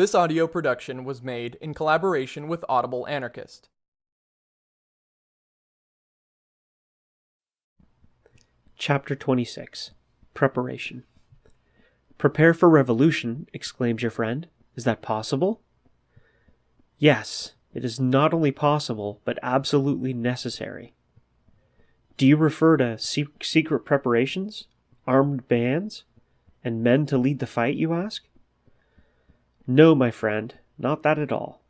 This audio production was made in collaboration with Audible Anarchist. Chapter 26 Preparation Prepare for revolution, exclaims your friend. Is that possible? Yes, it is not only possible, but absolutely necessary. Do you refer to secret preparations, armed bands, and men to lead the fight, you ask? No, my friend, not that at all.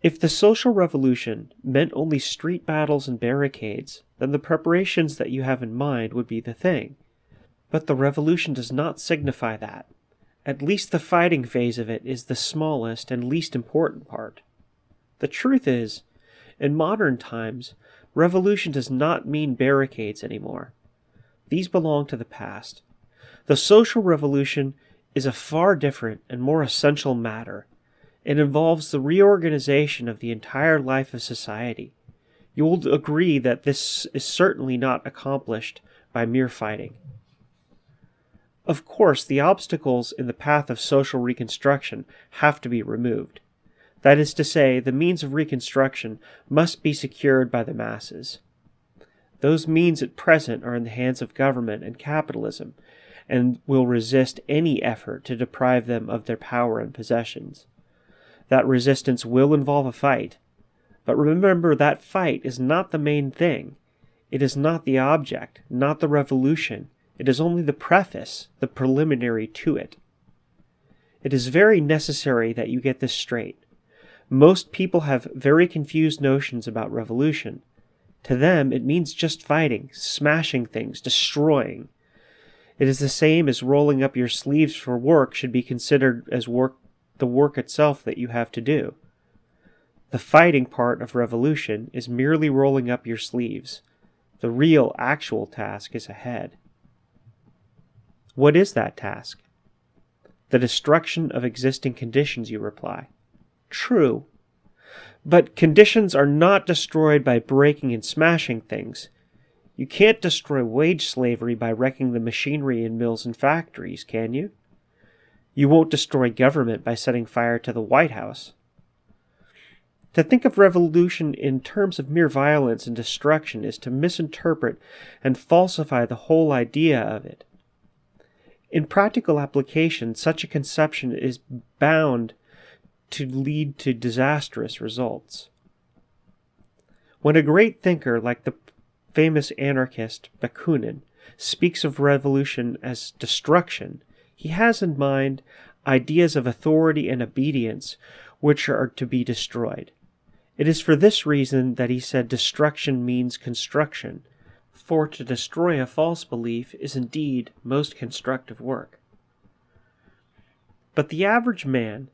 If the social revolution meant only street battles and barricades, then the preparations that you have in mind would be the thing. But the revolution does not signify that. At least the fighting phase of it is the smallest and least important part. The truth is, in modern times, revolution does not mean barricades anymore. These belong to the past. The social revolution is a far different and more essential matter. It involves the reorganization of the entire life of society. You will agree that this is certainly not accomplished by mere fighting. Of course, the obstacles in the path of social reconstruction have to be removed. That is to say, the means of reconstruction must be secured by the masses. Those means at present are in the hands of government and capitalism, and will resist any effort to deprive them of their power and possessions. That resistance will involve a fight, but remember that fight is not the main thing. It is not the object, not the revolution. It is only the preface, the preliminary to it. It is very necessary that you get this straight. Most people have very confused notions about revolution. To them, it means just fighting, smashing things, destroying. It is the same as rolling up your sleeves for work should be considered as work the work itself that you have to do. The fighting part of revolution is merely rolling up your sleeves. The real, actual task is ahead. What is that task? The destruction of existing conditions, you reply. True. But conditions are not destroyed by breaking and smashing things. You can't destroy wage slavery by wrecking the machinery in mills and factories, can you? You won't destroy government by setting fire to the White House. To think of revolution in terms of mere violence and destruction is to misinterpret and falsify the whole idea of it. In practical application, such a conception is bound to lead to disastrous results. When a great thinker like the famous anarchist Bakunin speaks of revolution as destruction, he has in mind ideas of authority and obedience which are to be destroyed. It is for this reason that he said destruction means construction, for to destroy a false belief is indeed most constructive work. But the average man,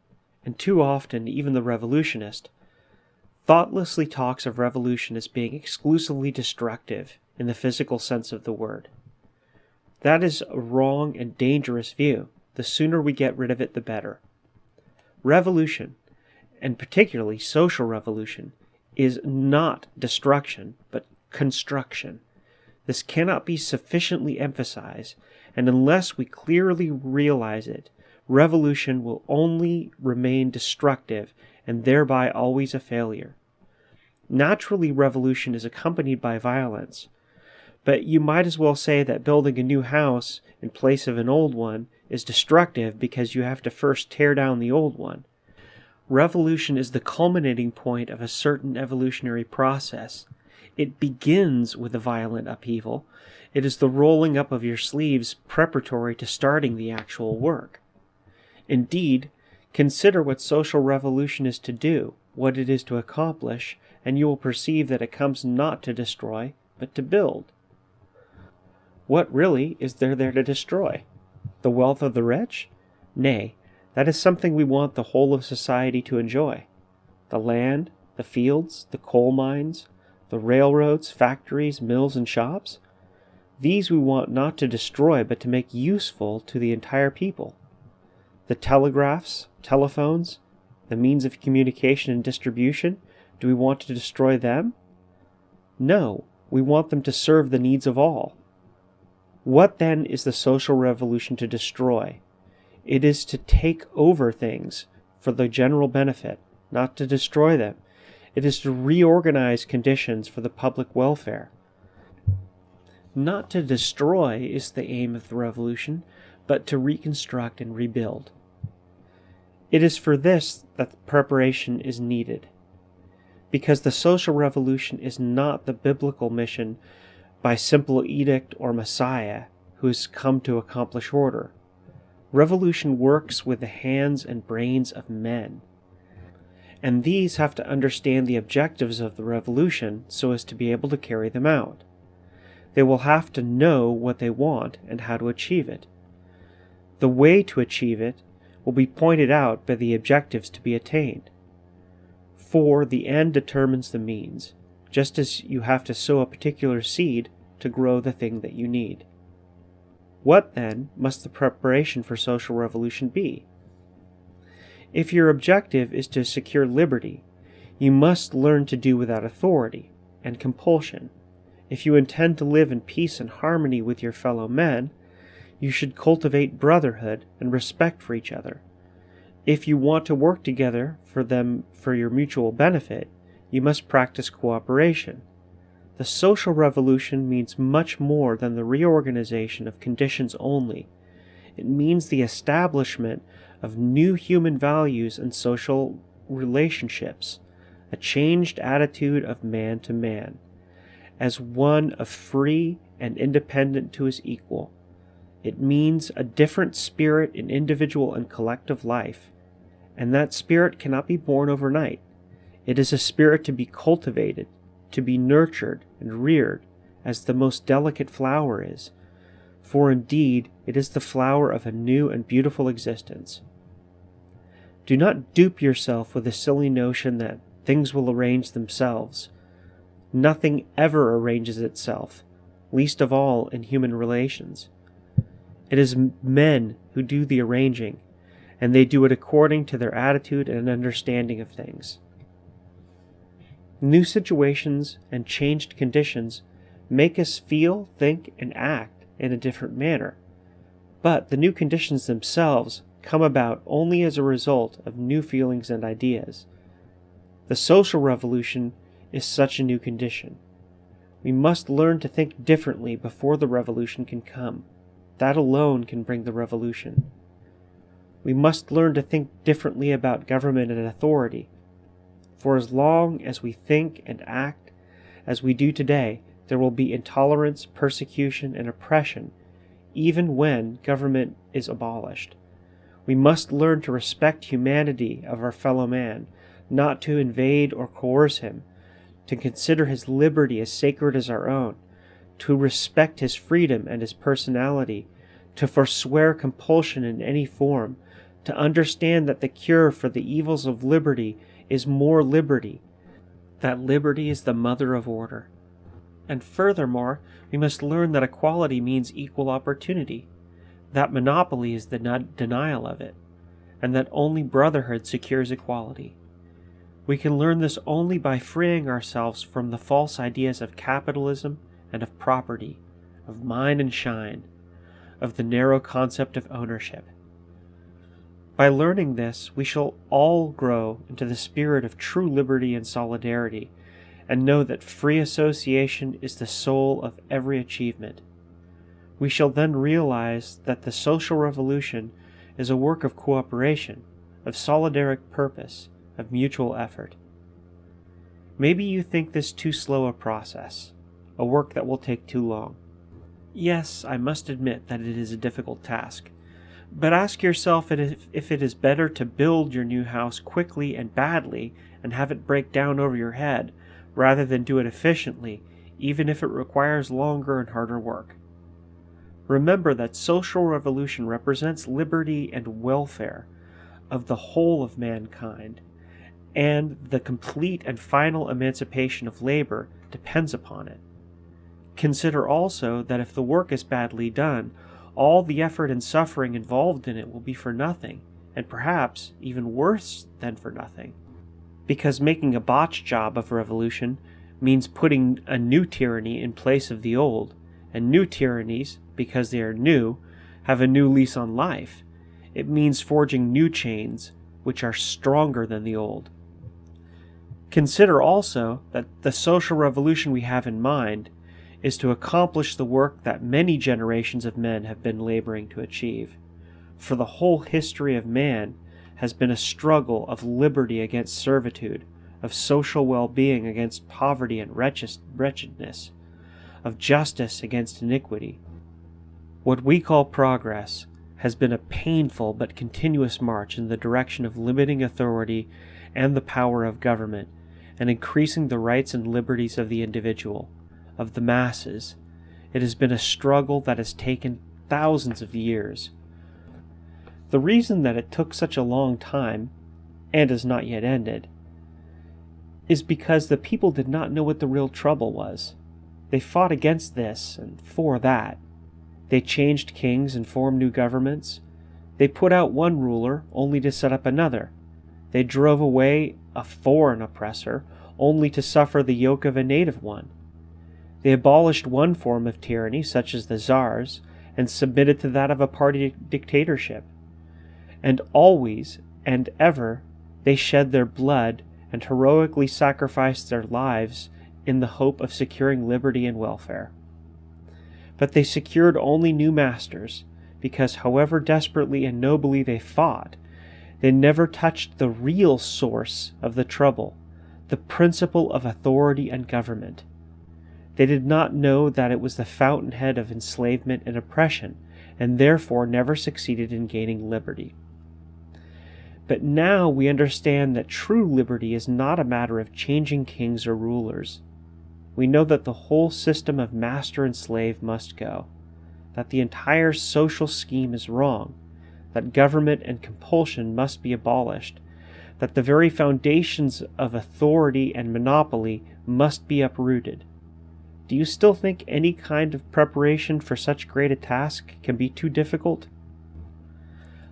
and too often even the revolutionist, thoughtlessly talks of revolution as being exclusively destructive in the physical sense of the word. That is a wrong and dangerous view. The sooner we get rid of it, the better. Revolution, and particularly social revolution, is not destruction, but construction. This cannot be sufficiently emphasized, and unless we clearly realize it, revolution will only remain destructive and thereby always a failure. Naturally, revolution is accompanied by violence, but you might as well say that building a new house in place of an old one is destructive because you have to first tear down the old one. Revolution is the culminating point of a certain evolutionary process. It begins with a violent upheaval. It is the rolling up of your sleeves preparatory to starting the actual work. Indeed, consider what social revolution is to do, what it is to accomplish, and you will perceive that it comes not to destroy, but to build. What really is there there to destroy? The wealth of the rich? Nay, that is something we want the whole of society to enjoy. The land, the fields, the coal mines, the railroads, factories, mills, and shops? These we want not to destroy, but to make useful to the entire people. The telegraphs, telephones, the means of communication and distribution, do we want to destroy them? No, we want them to serve the needs of all. What then is the social revolution to destroy? It is to take over things for the general benefit, not to destroy them. It is to reorganize conditions for the public welfare. Not to destroy is the aim of the revolution, but to reconstruct and rebuild. It is for this that preparation is needed. Because the social revolution is not the biblical mission by simple edict or messiah who has come to accomplish order. Revolution works with the hands and brains of men. And these have to understand the objectives of the revolution so as to be able to carry them out. They will have to know what they want and how to achieve it. The way to achieve it will be pointed out by the objectives to be attained. For the end determines the means, just as you have to sow a particular seed to grow the thing that you need. What, then, must the preparation for social revolution be? If your objective is to secure liberty, you must learn to do without authority and compulsion. If you intend to live in peace and harmony with your fellow men, you should cultivate brotherhood and respect for each other. If you want to work together for them for your mutual benefit, you must practice cooperation. The social revolution means much more than the reorganization of conditions only. It means the establishment of new human values and social relationships, a changed attitude of man to man, as one of free and independent to his equal. It means a different spirit in individual and collective life, and that spirit cannot be born overnight. It is a spirit to be cultivated, to be nurtured and reared, as the most delicate flower is, for indeed it is the flower of a new and beautiful existence. Do not dupe yourself with the silly notion that things will arrange themselves. Nothing ever arranges itself, least of all in human relations. It is men who do the arranging, and they do it according to their attitude and understanding of things. New situations and changed conditions make us feel, think, and act in a different manner. But the new conditions themselves come about only as a result of new feelings and ideas. The social revolution is such a new condition. We must learn to think differently before the revolution can come. That alone can bring the revolution. We must learn to think differently about government and authority. For as long as we think and act as we do today, there will be intolerance, persecution, and oppression, even when government is abolished. We must learn to respect humanity of our fellow man, not to invade or coerce him, to consider his liberty as sacred as our own, to respect his freedom and his personality, to forswear compulsion in any form, to understand that the cure for the evils of liberty is more liberty, that liberty is the mother of order. And furthermore, we must learn that equality means equal opportunity, that monopoly is the denial of it, and that only brotherhood secures equality. We can learn this only by freeing ourselves from the false ideas of capitalism and of property, of mine and shine, of the narrow concept of ownership. By learning this, we shall all grow into the spirit of true liberty and solidarity, and know that free association is the soul of every achievement. We shall then realize that the social revolution is a work of cooperation, of solidaric purpose, of mutual effort. Maybe you think this too slow a process a work that will take too long. Yes, I must admit that it is a difficult task. But ask yourself if it is better to build your new house quickly and badly and have it break down over your head, rather than do it efficiently, even if it requires longer and harder work. Remember that social revolution represents liberty and welfare of the whole of mankind, and the complete and final emancipation of labor depends upon it. Consider also that if the work is badly done, all the effort and suffering involved in it will be for nothing, and perhaps even worse than for nothing. Because making a botched job of revolution means putting a new tyranny in place of the old, and new tyrannies, because they are new, have a new lease on life. it means forging new chains which are stronger than the old. Consider also that the social revolution we have in mind is to accomplish the work that many generations of men have been laboring to achieve. For the whole history of man has been a struggle of liberty against servitude, of social well being against poverty and wretchedness, of justice against iniquity. What we call progress has been a painful but continuous march in the direction of limiting authority and the power of government and increasing the rights and liberties of the individual, of the masses. It has been a struggle that has taken thousands of years. The reason that it took such a long time, and has not yet ended, is because the people did not know what the real trouble was. They fought against this and for that. They changed kings and formed new governments. They put out one ruler only to set up another. They drove away a foreign oppressor, only to suffer the yoke of a native one. They abolished one form of tyranny, such as the czars, and submitted to that of a party dictatorship. And always and ever they shed their blood and heroically sacrificed their lives in the hope of securing liberty and welfare. But they secured only new masters, because however desperately and nobly they fought, they never touched the real source of the trouble, the principle of authority and government. They did not know that it was the fountainhead of enslavement and oppression, and therefore never succeeded in gaining liberty. But now we understand that true liberty is not a matter of changing kings or rulers. We know that the whole system of master and slave must go, that the entire social scheme is wrong, that government and compulsion must be abolished, that the very foundations of authority and monopoly must be uprooted. Do you still think any kind of preparation for such great a task can be too difficult?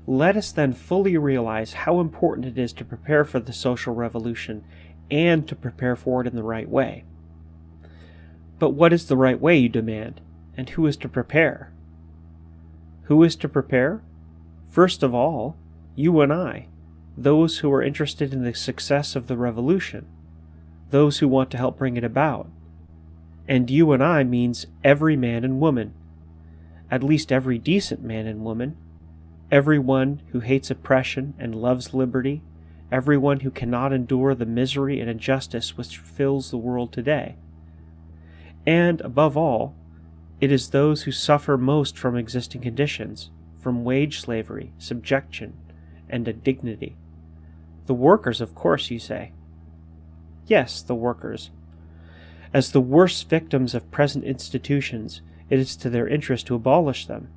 Let us then fully realize how important it is to prepare for the social revolution and to prepare for it in the right way. But what is the right way, you demand, and who is to prepare? Who is to prepare? First of all, you and I, those who are interested in the success of the revolution, those who want to help bring it about. And you and I means every man and woman, at least every decent man and woman, everyone who hates oppression and loves liberty, everyone who cannot endure the misery and injustice which fills the world today. And, above all, it is those who suffer most from existing conditions from wage slavery, subjection, and indignity. The workers, of course, you say. Yes, the workers. As the worst victims of present institutions, it is to their interest to abolish them.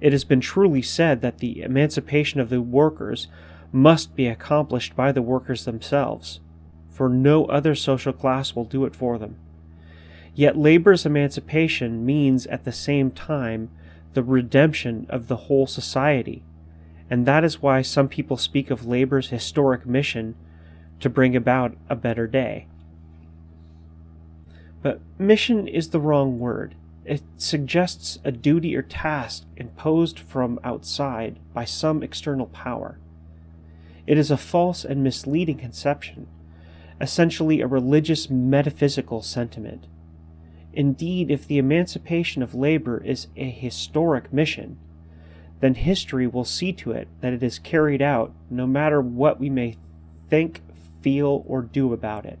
It has been truly said that the emancipation of the workers must be accomplished by the workers themselves, for no other social class will do it for them. Yet labor's emancipation means at the same time the redemption of the whole society, and that is why some people speak of labor's historic mission to bring about a better day. But mission is the wrong word. It suggests a duty or task imposed from outside by some external power. It is a false and misleading conception, essentially a religious metaphysical sentiment. Indeed, if the emancipation of labor is a historic mission, then history will see to it that it is carried out no matter what we may think, feel, or do about it.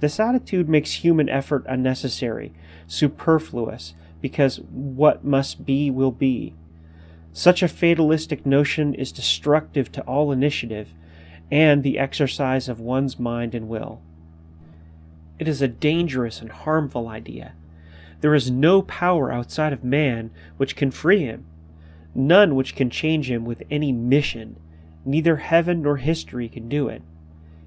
This attitude makes human effort unnecessary, superfluous, because what must be will be. Such a fatalistic notion is destructive to all initiative and the exercise of one's mind and will. It is a dangerous and harmful idea. There is no power outside of man which can free him, none which can change him with any mission. Neither heaven nor history can do it.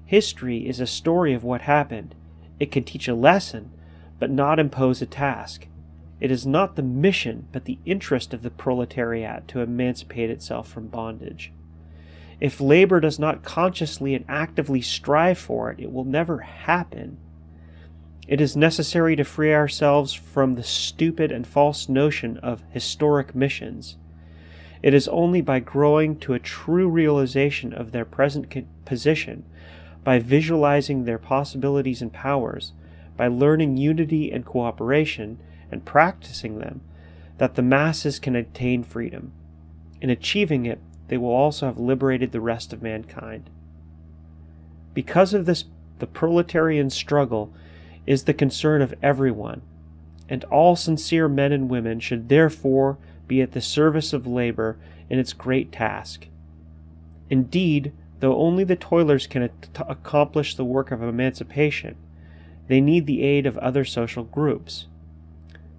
History is a story of what happened. It can teach a lesson, but not impose a task. It is not the mission, but the interest of the proletariat to emancipate itself from bondage. If labor does not consciously and actively strive for it, it will never happen. It is necessary to free ourselves from the stupid and false notion of historic missions. It is only by growing to a true realization of their present position, by visualizing their possibilities and powers, by learning unity and cooperation and practicing them, that the masses can attain freedom. In achieving it, they will also have liberated the rest of mankind. Because of this, the proletarian struggle is the concern of everyone, and all sincere men and women should therefore be at the service of labor in its great task. Indeed, though only the toilers can accomplish the work of emancipation, they need the aid of other social groups.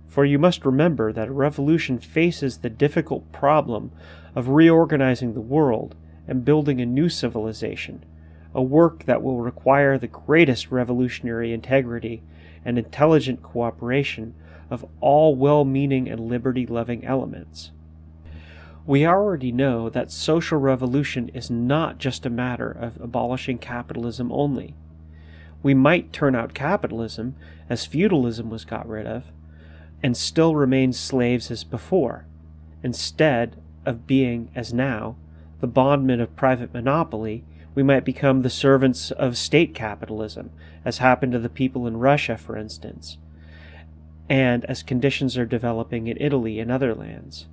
For you must remember that a revolution faces the difficult problem of reorganizing the world and building a new civilization, a work that will require the greatest revolutionary integrity and intelligent cooperation of all well meaning and liberty loving elements. We already know that social revolution is not just a matter of abolishing capitalism only. We might turn out capitalism, as feudalism was got rid of, and still remain slaves as before, instead of being, as now, the bondmen of private monopoly, we might become the servants of state capitalism, as happened to the people in Russia, for instance, and as conditions are developing in Italy and other lands.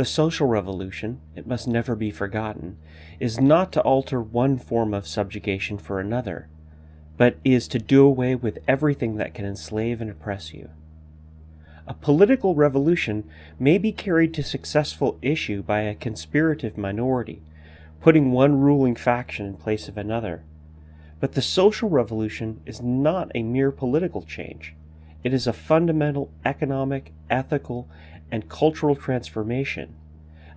The social revolution, it must never be forgotten, is not to alter one form of subjugation for another, but is to do away with everything that can enslave and oppress you. A political revolution may be carried to successful issue by a conspirative minority, putting one ruling faction in place of another. But the social revolution is not a mere political change. It is a fundamental economic, ethical, and cultural transformation.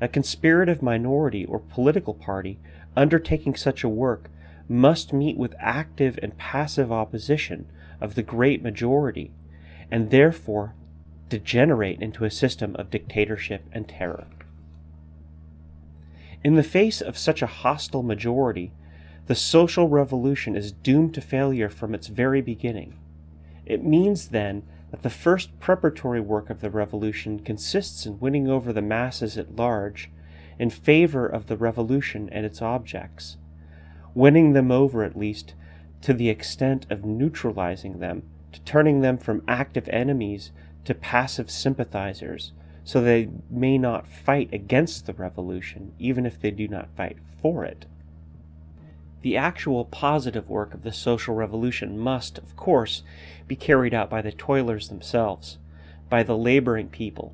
A conspirative minority or political party undertaking such a work must meet with active and passive opposition of the great majority, and therefore degenerate into a system of dictatorship and terror. In the face of such a hostile majority, the social revolution is doomed to failure from its very beginning. It means then that the first preparatory work of the revolution consists in winning over the masses at large in favor of the revolution and its objects, winning them over at least to the extent of neutralizing them, to turning them from active enemies to passive sympathizers so they may not fight against the revolution, even if they do not fight for it. The actual positive work of the social revolution must, of course, be carried out by the toilers themselves, by the laboring people.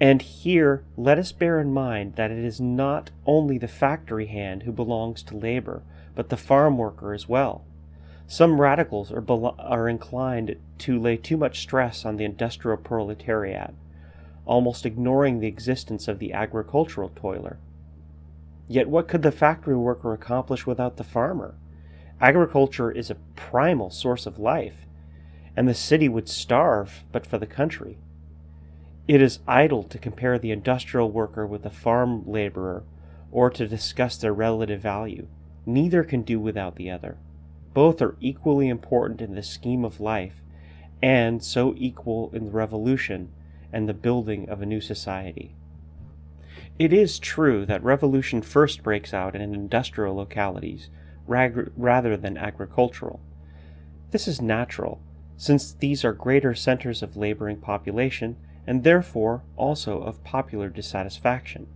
And here let us bear in mind that it is not only the factory hand who belongs to labor, but the farm worker as well. Some radicals are, are inclined to lay too much stress on the industrial proletariat, almost ignoring the existence of the agricultural toiler. Yet what could the factory worker accomplish without the farmer? Agriculture is a primal source of life, and the city would starve but for the country. It is idle to compare the industrial worker with the farm laborer or to discuss their relative value. Neither can do without the other. Both are equally important in the scheme of life, and so equal in the revolution and the building of a new society. It is true that revolution first breaks out in industrial localities rather than agricultural. This is natural, since these are greater centers of laboring population and therefore also of popular dissatisfaction.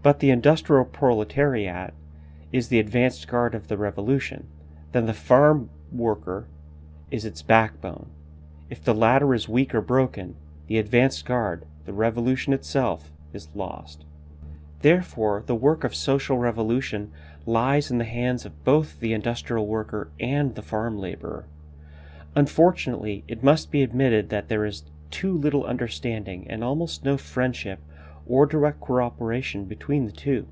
But the industrial proletariat is the advanced guard of the revolution, then the farm worker is its backbone. If the latter is weak or broken, the advanced guard, the revolution itself, is lost. Therefore, the work of social revolution lies in the hands of both the industrial worker and the farm laborer. Unfortunately, it must be admitted that there is too little understanding and almost no friendship or direct cooperation between the two.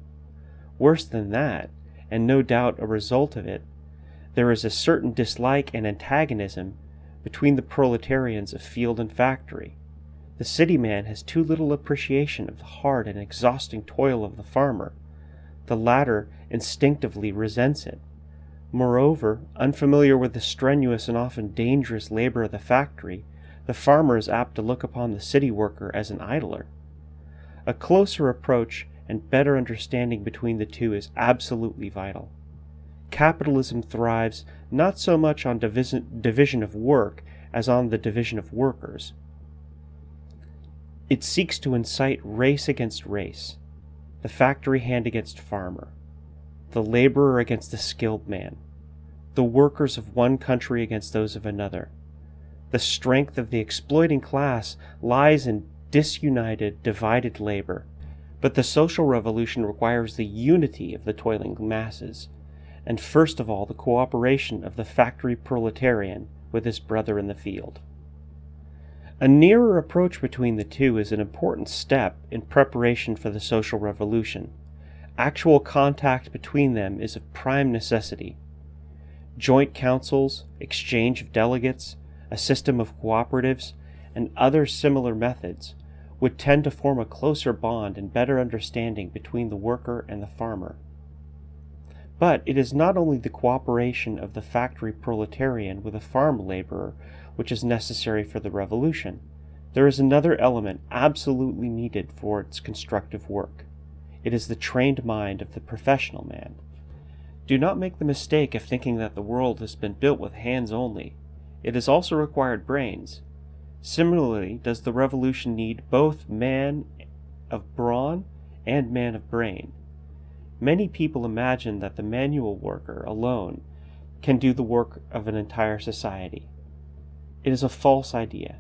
Worse than that, and no doubt a result of it, there is a certain dislike and antagonism between the proletarians of field and factory. The city man has too little appreciation of the hard and exhausting toil of the farmer. The latter instinctively resents it. Moreover, unfamiliar with the strenuous and often dangerous labor of the factory, the farmer is apt to look upon the city worker as an idler. A closer approach and better understanding between the two is absolutely vital. Capitalism thrives not so much on division, of work as on the division of workers. It seeks to incite race against race, the factory hand against farmer, the laborer against the skilled man, the workers of one country against those of another. The strength of the exploiting class lies in disunited, divided labor. But the social revolution requires the unity of the toiling masses, and first of all the cooperation of the factory proletarian with his brother in the field. A nearer approach between the two is an important step in preparation for the social revolution. Actual contact between them is of prime necessity. Joint councils, exchange of delegates, a system of cooperatives, and other similar methods would tend to form a closer bond and better understanding between the worker and the farmer. But it is not only the cooperation of the factory proletarian with the farm laborer which is necessary for the revolution. There is another element absolutely needed for its constructive work. It is the trained mind of the professional man. Do not make the mistake of thinking that the world has been built with hands only. It has also required brains. Similarly, does the revolution need both man of brawn and man of brain. Many people imagine that the manual worker alone can do the work of an entire society. It is a false idea,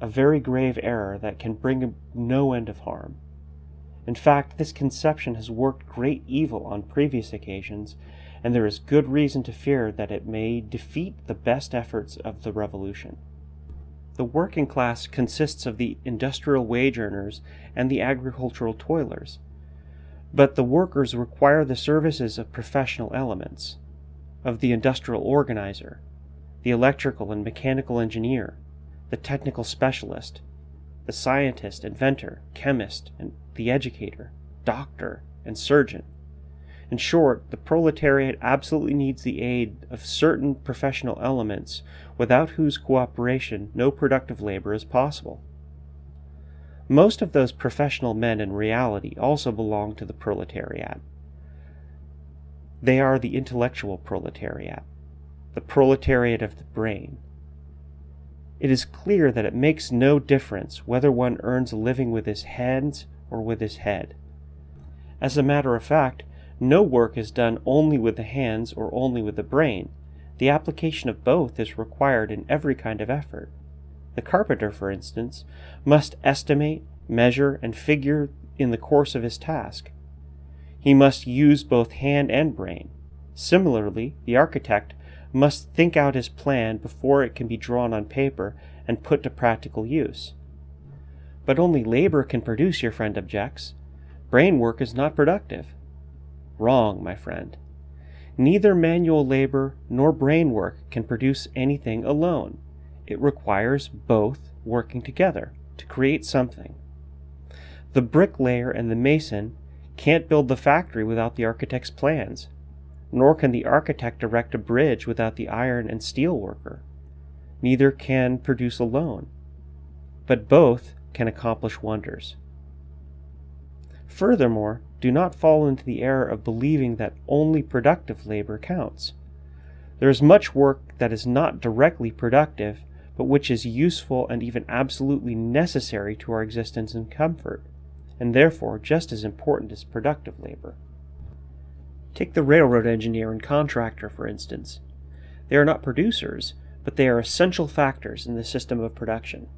a very grave error that can bring no end of harm. In fact, this conception has worked great evil on previous occasions, and there is good reason to fear that it may defeat the best efforts of the revolution. The working class consists of the industrial wage earners and the agricultural toilers, but the workers require the services of professional elements, of the industrial organizer, the electrical and mechanical engineer, the technical specialist, the scientist, inventor, chemist, and the educator, doctor, and surgeon. In short, the proletariat absolutely needs the aid of certain professional elements without whose cooperation no productive labor is possible. Most of those professional men in reality also belong to the proletariat. They are the intellectual proletariat the proletariat of the brain. It is clear that it makes no difference whether one earns a living with his hands or with his head. As a matter of fact, no work is done only with the hands or only with the brain. The application of both is required in every kind of effort. The carpenter, for instance, must estimate, measure, and figure in the course of his task. He must use both hand and brain. Similarly, the architect must think out his plan before it can be drawn on paper and put to practical use. But only labor can produce, your friend objects. Brain work is not productive. Wrong, my friend. Neither manual labor nor brain work can produce anything alone. It requires both working together to create something. The bricklayer and the mason can't build the factory without the architect's plans, nor can the architect erect a bridge without the iron and steel worker. Neither can produce alone, but both can accomplish wonders. Furthermore, do not fall into the error of believing that only productive labor counts. There is much work that is not directly productive, but which is useful and even absolutely necessary to our existence and comfort, and therefore just as important as productive labor. Take the railroad engineer and contractor, for instance. They are not producers, but they are essential factors in the system of production.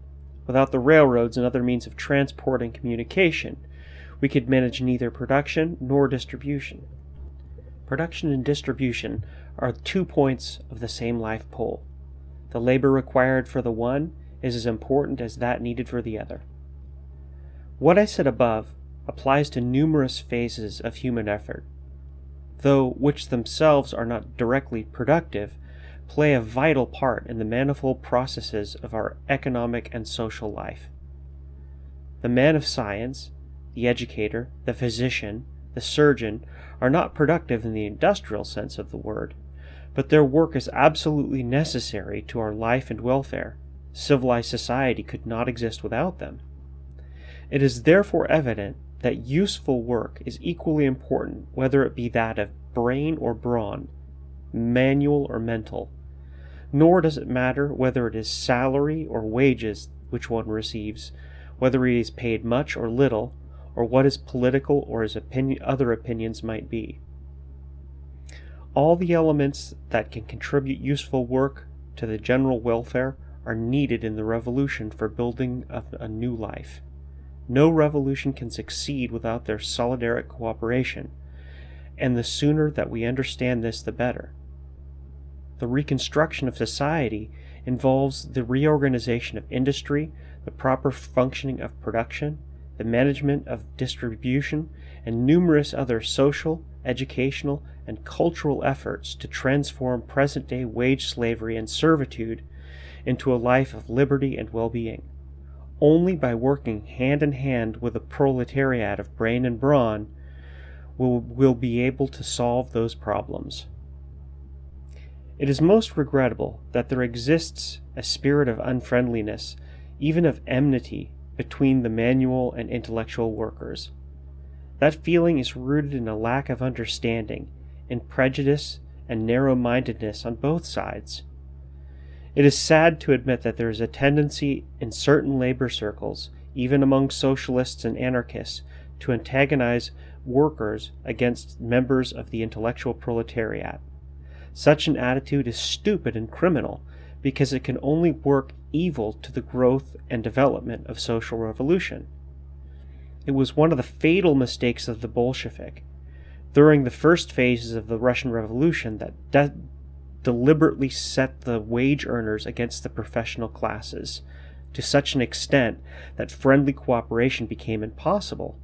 Without the railroads and other means of transport and communication, we could manage neither production nor distribution. Production and distribution are two points of the same life pole. The labor required for the one is as important as that needed for the other. What I said above applies to numerous phases of human effort though which themselves are not directly productive, play a vital part in the manifold processes of our economic and social life. The man of science, the educator, the physician, the surgeon are not productive in the industrial sense of the word, but their work is absolutely necessary to our life and welfare. Civilized society could not exist without them. It is therefore evident that useful work is equally important whether it be that of brain or brawn, manual or mental. Nor does it matter whether it is salary or wages which one receives, whether he is paid much or little, or what his political or his opinion, other opinions might be. All the elements that can contribute useful work to the general welfare are needed in the revolution for building a new life. No revolution can succeed without their solidaric cooperation, and the sooner that we understand this, the better. The reconstruction of society involves the reorganization of industry, the proper functioning of production, the management of distribution, and numerous other social, educational, and cultural efforts to transform present day wage slavery and servitude into a life of liberty and well being. Only by working hand in hand with a proletariat of brain and brawn will we be able to solve those problems. It is most regrettable that there exists a spirit of unfriendliness, even of enmity, between the manual and intellectual workers. That feeling is rooted in a lack of understanding, in prejudice and narrow mindedness on both sides. It is sad to admit that there is a tendency in certain labor circles, even among socialists and anarchists, to antagonize workers against members of the intellectual proletariat. Such an attitude is stupid and criminal because it can only work evil to the growth and development of social revolution. It was one of the fatal mistakes of the Bolshevik during the first phases of the Russian Revolution that deliberately set the wage earners against the professional classes to such an extent that friendly cooperation became impossible.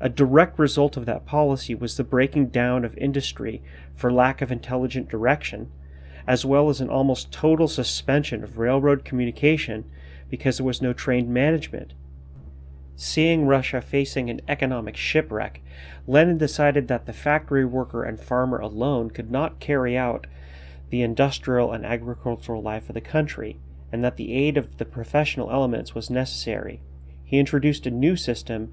A direct result of that policy was the breaking down of industry for lack of intelligent direction, as well as an almost total suspension of railroad communication because there was no trained management. Seeing Russia facing an economic shipwreck, Lenin decided that the factory worker and farmer alone could not carry out the industrial and agricultural life of the country, and that the aid of the professional elements was necessary. He introduced a new system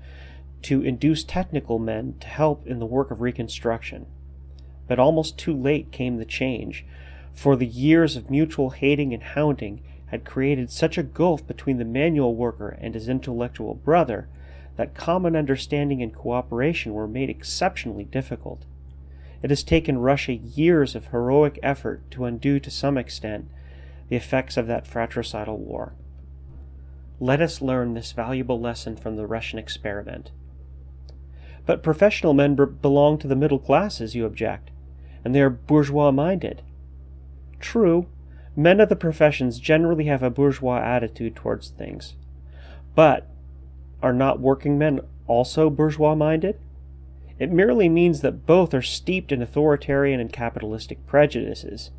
to induce technical men to help in the work of reconstruction. But almost too late came the change, for the years of mutual hating and hounding had created such a gulf between the manual worker and his intellectual brother that common understanding and cooperation were made exceptionally difficult. It has taken Russia years of heroic effort to undo to some extent the effects of that fratricidal war. Let us learn this valuable lesson from the Russian experiment. But professional men belong to the middle classes, you object, and they are bourgeois minded. True, men of the professions generally have a bourgeois attitude towards things. But are not working men also bourgeois minded? It merely means that both are steeped in authoritarian and capitalistic prejudices.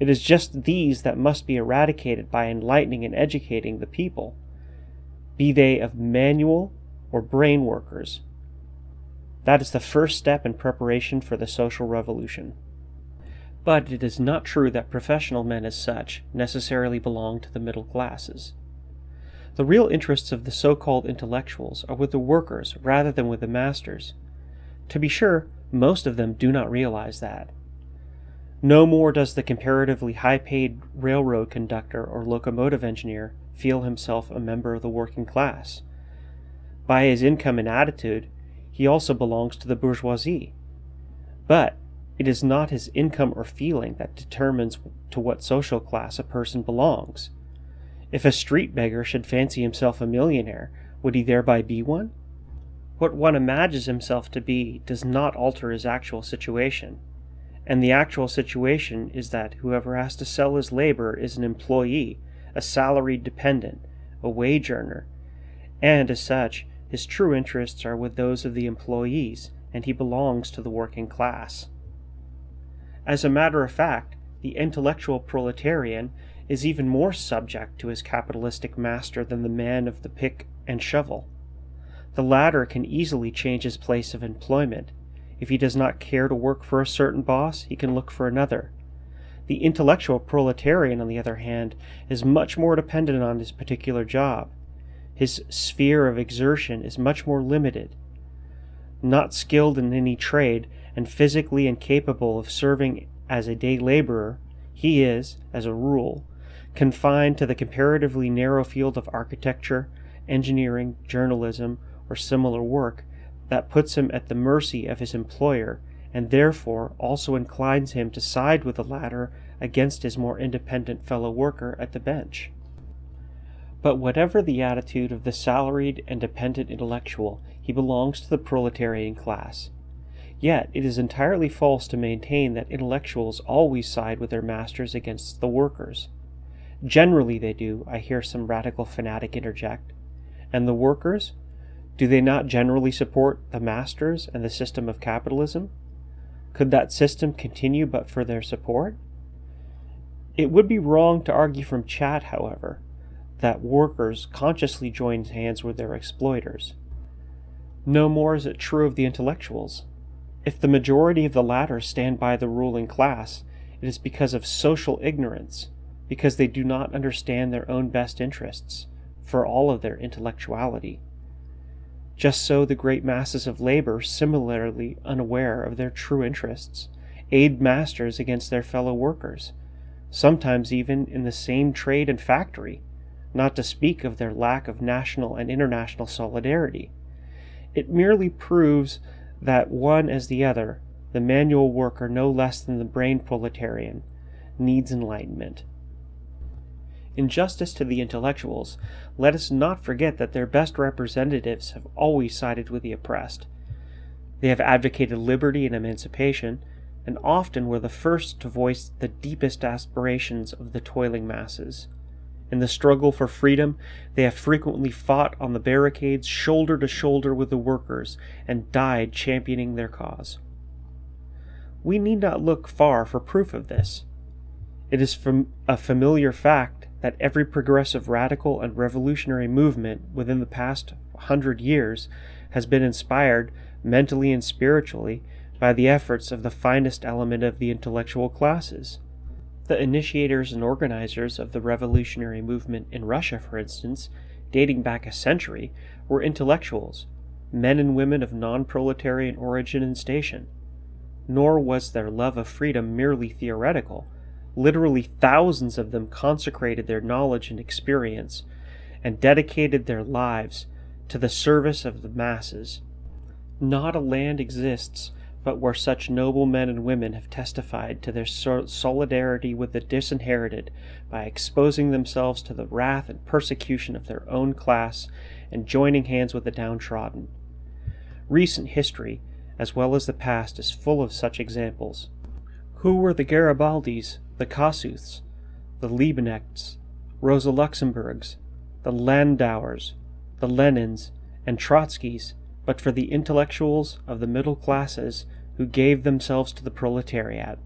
It is just these that must be eradicated by enlightening and educating the people, be they of manual or brain workers. That is the first step in preparation for the social revolution. But it is not true that professional men as such necessarily belong to the middle classes. The real interests of the so called intellectuals are with the workers rather than with the masters. To be sure, most of them do not realize that. No more does the comparatively high paid railroad conductor or locomotive engineer feel himself a member of the working class. By his income and attitude, he also belongs to the bourgeoisie. But it is not his income or feeling that determines to what social class a person belongs. If a street beggar should fancy himself a millionaire, would he thereby be one? What one imagines himself to be does not alter his actual situation, and the actual situation is that whoever has to sell his labor is an employee, a salaried dependent, a wage earner, and as such, his true interests are with those of the employees, and he belongs to the working class. As a matter of fact, the intellectual proletarian is even more subject to his capitalistic master than the man of the pick and shovel. The latter can easily change his place of employment. If he does not care to work for a certain boss, he can look for another. The intellectual proletarian, on the other hand, is much more dependent on his particular job. His sphere of exertion is much more limited. Not skilled in any trade and physically incapable of serving as a day laborer, he is, as a rule, confined to the comparatively narrow field of architecture, engineering, journalism, or similar work that puts him at the mercy of his employer and therefore also inclines him to side with the latter against his more independent fellow worker at the bench. But whatever the attitude of the salaried and dependent intellectual, he belongs to the proletarian class. Yet it is entirely false to maintain that intellectuals always side with their masters against the workers. Generally they do, I hear some radical fanatic interject. And the workers? Do they not generally support the masters and the system of capitalism? Could that system continue but for their support? It would be wrong to argue from chat, however, that workers consciously join hands with their exploiters. No more is it true of the intellectuals. If the majority of the latter stand by the ruling class, it is because of social ignorance, because they do not understand their own best interests, for all of their intellectuality. Just so the great masses of labor, similarly unaware of their true interests, aid masters against their fellow workers, sometimes even in the same trade and factory, not to speak of their lack of national and international solidarity. It merely proves that one as the other, the manual worker no less than the brain proletarian, needs enlightenment. In justice to the intellectuals, let us not forget that their best representatives have always sided with the oppressed. They have advocated liberty and emancipation, and often were the first to voice the deepest aspirations of the toiling masses. In the struggle for freedom, they have frequently fought on the barricades shoulder to shoulder with the workers and died championing their cause. We need not look far for proof of this. It is a familiar fact that every progressive radical and revolutionary movement within the past hundred years has been inspired, mentally and spiritually, by the efforts of the finest element of the intellectual classes. The initiators and organizers of the revolutionary movement in Russia, for instance, dating back a century, were intellectuals, men and women of non proletarian origin and station. Nor was their love of freedom merely theoretical Literally thousands of them consecrated their knowledge and experience and dedicated their lives to the service of the masses. Not a land exists but where such noble men and women have testified to their solidarity with the disinherited by exposing themselves to the wrath and persecution of their own class and joining hands with the downtrodden. Recent history, as well as the past, is full of such examples. Who were the Garibaldis, the Kossuths, the Liebknechts, Rosa Luxemburgs, the Landauers, the Lenins, and Trotskys, but for the intellectuals of the middle classes who gave themselves to the proletariat.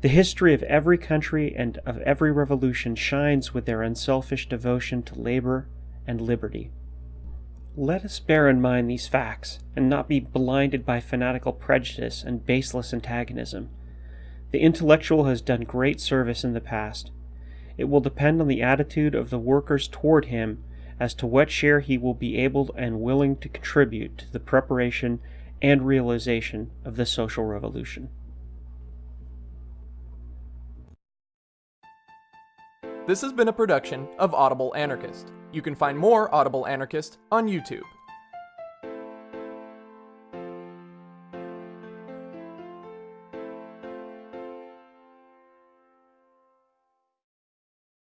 The history of every country and of every revolution shines with their unselfish devotion to labor and liberty. Let us bear in mind these facts, and not be blinded by fanatical prejudice and baseless antagonism. The intellectual has done great service in the past. It will depend on the attitude of the workers toward him as to what share he will be able and willing to contribute to the preparation and realization of the social revolution. This has been a production of Audible Anarchist. You can find more Audible Anarchist on YouTube.